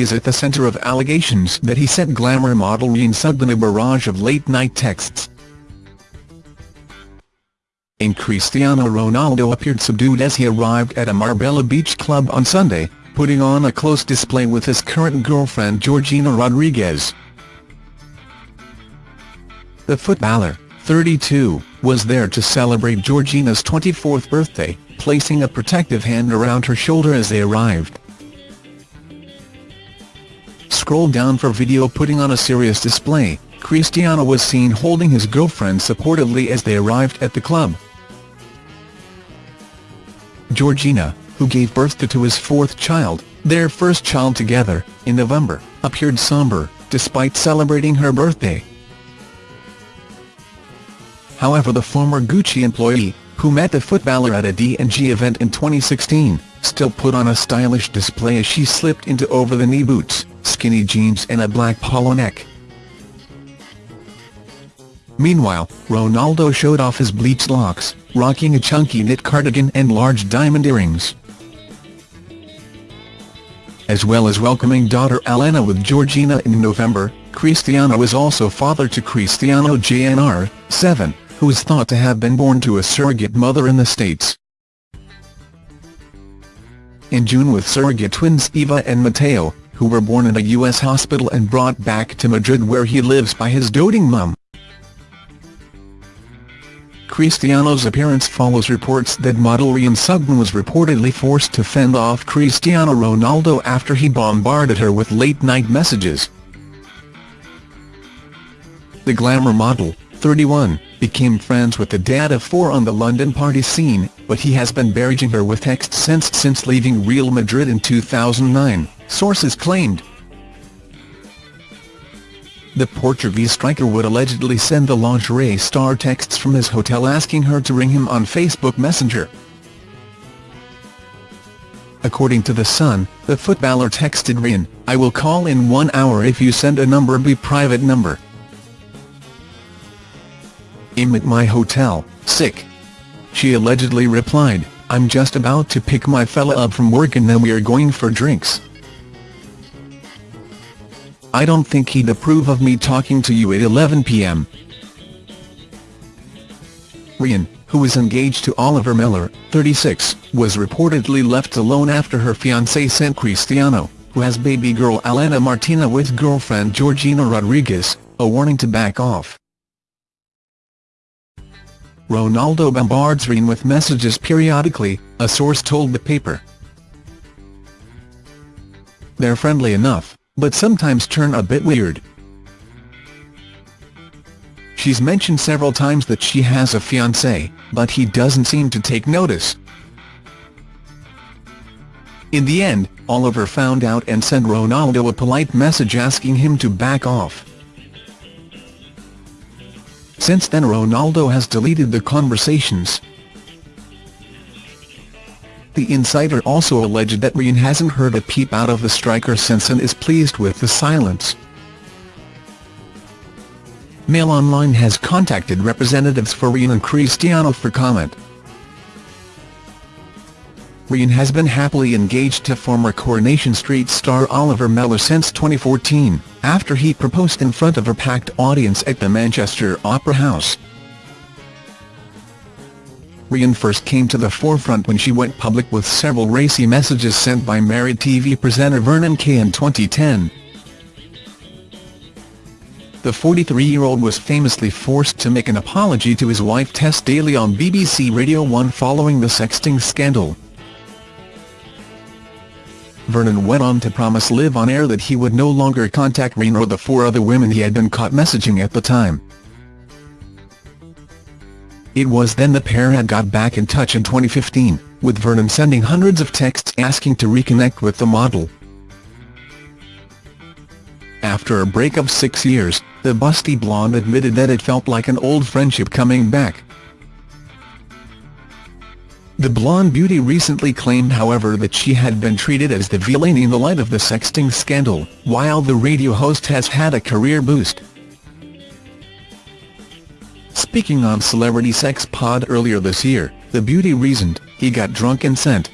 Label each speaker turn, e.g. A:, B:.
A: is at the center of allegations that he sent glamour model Rhian Sugden a barrage of late-night texts. In Cristiano Ronaldo appeared subdued as he arrived at a Marbella beach club on Sunday, putting on a close display with his current girlfriend Georgina Rodriguez. The footballer, 32, was there to celebrate Georgina's 24th birthday, placing a protective hand around her shoulder as they arrived. Scroll down for video putting on a serious display, Cristiano was seen holding his girlfriend supportively as they arrived at the club. Georgina, who gave birth to his fourth child, their first child together, in November, appeared somber, despite celebrating her birthday. However the former Gucci employee, who met the footballer at a D&G event in 2016, still put on a stylish display as she slipped into over-the-knee boots, skinny jeans and a black polo neck. Meanwhile, Ronaldo showed off his bleached locks, rocking a chunky knit cardigan and large diamond earrings. As well as welcoming daughter Alana with Georgina in November, Cristiano is also father to Cristiano Jr., 7, who is thought to have been born to a surrogate mother in the States. In June with surrogate twins Eva and Mateo, who were born in a U.S. hospital and brought back to Madrid where he lives by his doting mum. Cristiano's appearance follows reports that model Rhian Sugden was reportedly forced to fend off Cristiano Ronaldo after he bombarded her with late-night messages. The glamour model, 31, became friends with the dad of four on the London party scene, but he has been barraging her with texts since since leaving Real Madrid in 2009, sources claimed. The Portuguese striker would allegedly send the lingerie star texts from his hotel asking her to ring him on Facebook Messenger. According to The Sun, the footballer texted Rhian, I will call in one hour if you send a number be private number. I'm at my hotel, sick. She allegedly replied, I'm just about to pick my fella up from work and then we're going for drinks. I don't think he'd approve of me talking to you at 11 p.m. Rhian, who is engaged to Oliver Mellor, 36, was reportedly left alone after her fiancé sent Cristiano, who has baby girl Alana Martina with girlfriend Georgina Rodriguez, a warning to back off. Ronaldo bombards Rhian with messages periodically, a source told the paper. They're friendly enough, but sometimes turn a bit weird. She's mentioned several times that she has a fiancé, but he doesn't seem to take notice. In the end, Oliver found out and sent Ronaldo a polite message asking him to back off. Since then Ronaldo has deleted the conversations. The insider also alleged that Rhian hasn't heard a peep out of the striker since and is pleased with the silence. Mail Online has contacted representatives for Rhian and Cristiano for comment. Rhian has been happily engaged to former Coronation Street star Oliver Mellor since 2014, after he proposed in front of a packed audience at the Manchester Opera House. Rhian first came to the forefront when she went public with several racy messages sent by married TV presenter Vernon Kay in 2010. The 43-year-old was famously forced to make an apology to his wife Tess Daly on BBC Radio 1 following the sexting scandal. Vernon went on to promise Live on air that he would no longer contact Rhian or the four other women he had been caught messaging at the time. It was then the pair had got back in touch in 2015, with Vernon sending hundreds of texts asking to reconnect with the model. After a break of six years, the busty blonde admitted that it felt like an old friendship coming back. The blonde beauty recently claimed however that she had been treated as the villain in the light of the sexting scandal, while the radio host has had a career boost. Speaking on Celebrity Sex Pod earlier this year, the beauty reasoned, he got drunk and sent